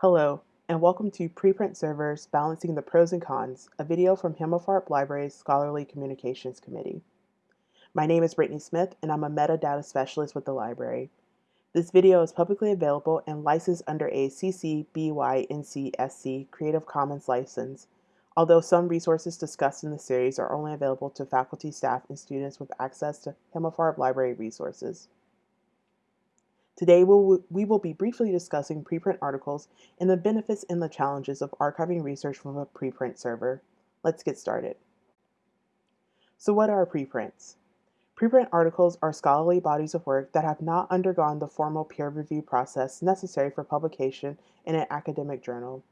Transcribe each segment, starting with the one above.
Hello, and welcome to Preprint Servers Balancing the Pros and Cons, a video from Himmelfarb Library's Scholarly Communications Committee. My name is Brittany Smith, and I'm a metadata specialist with the library. This video is publicly available and licensed under a CC BY NC SA Creative Commons license, although some resources discussed in the series are only available to faculty, staff, and students with access to Himmelfarb Library resources. Today we'll, we will be briefly discussing preprint articles and the benefits and the challenges of archiving research from a preprint server. Let's get started. So what are preprints? Preprint articles are scholarly bodies of work that have not undergone the formal peer review process necessary for publication in an academic journal.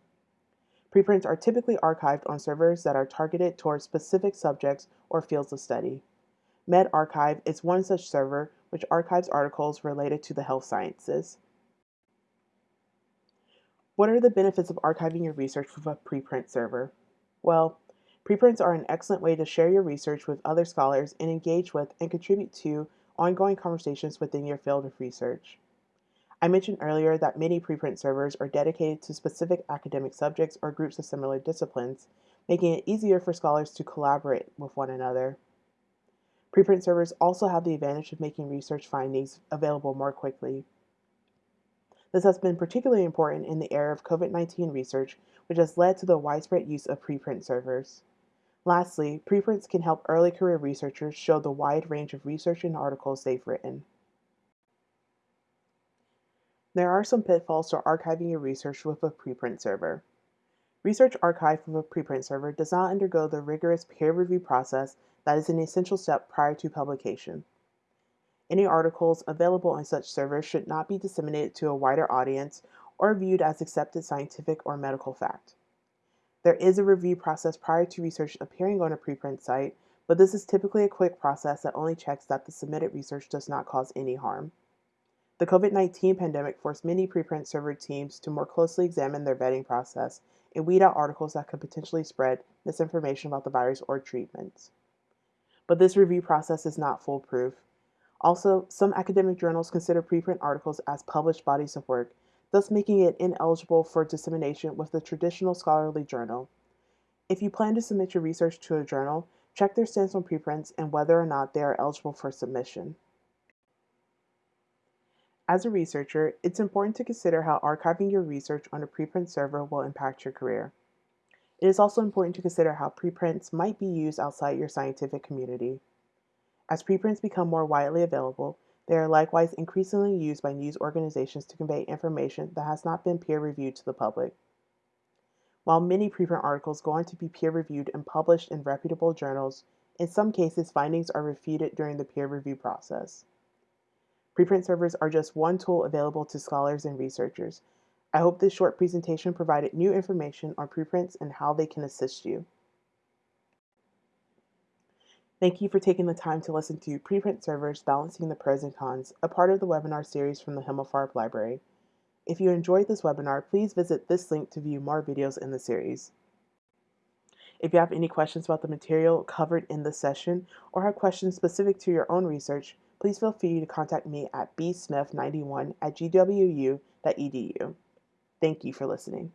Preprints are typically archived on servers that are targeted towards specific subjects or fields of study. medRxiv is one such server which archives articles related to the health sciences. What are the benefits of archiving your research with a preprint server? Well, preprints are an excellent way to share your research with other scholars and engage with and contribute to ongoing conversations within your field of research. I mentioned earlier that many preprint servers are dedicated to specific academic subjects or groups of similar disciplines, making it easier for scholars to collaborate with one another. Preprint servers also have the advantage of making research findings available more quickly. This has been particularly important in the era of COVID-19 research, which has led to the widespread use of preprint servers. Lastly, preprints can help early career researchers show the wide range of research and articles they've written. There are some pitfalls to archiving your research with a preprint server. Research archived from a preprint server does not undergo the rigorous peer review process that is an essential step prior to publication. Any articles available on such servers should not be disseminated to a wider audience or viewed as accepted scientific or medical fact. There is a review process prior to research appearing on a preprint site, but this is typically a quick process that only checks that the submitted research does not cause any harm. The COVID-19 pandemic forced many preprint server teams to more closely examine their vetting process and weed out articles that could potentially spread misinformation about the virus or treatments but this review process is not foolproof. Also, some academic journals consider preprint articles as published bodies of work, thus making it ineligible for dissemination with the traditional scholarly journal. If you plan to submit your research to a journal, check their stance on preprints and whether or not they are eligible for submission. As a researcher, it's important to consider how archiving your research on a preprint server will impact your career. It is also important to consider how preprints might be used outside your scientific community. As preprints become more widely available, they are likewise increasingly used by news organizations to convey information that has not been peer-reviewed to the public. While many preprint articles go on to be peer-reviewed and published in reputable journals, in some cases findings are refuted during the peer review process. Preprint servers are just one tool available to scholars and researchers, I hope this short presentation provided new information on preprints and how they can assist you. Thank you for taking the time to listen to Preprint Servers Balancing the Pros and Cons, a part of the webinar series from the Himmelfarb Library. If you enjoyed this webinar, please visit this link to view more videos in the series. If you have any questions about the material covered in this session or have questions specific to your own research, please feel free to contact me at bsmith91 at gwu.edu. Thank you for listening.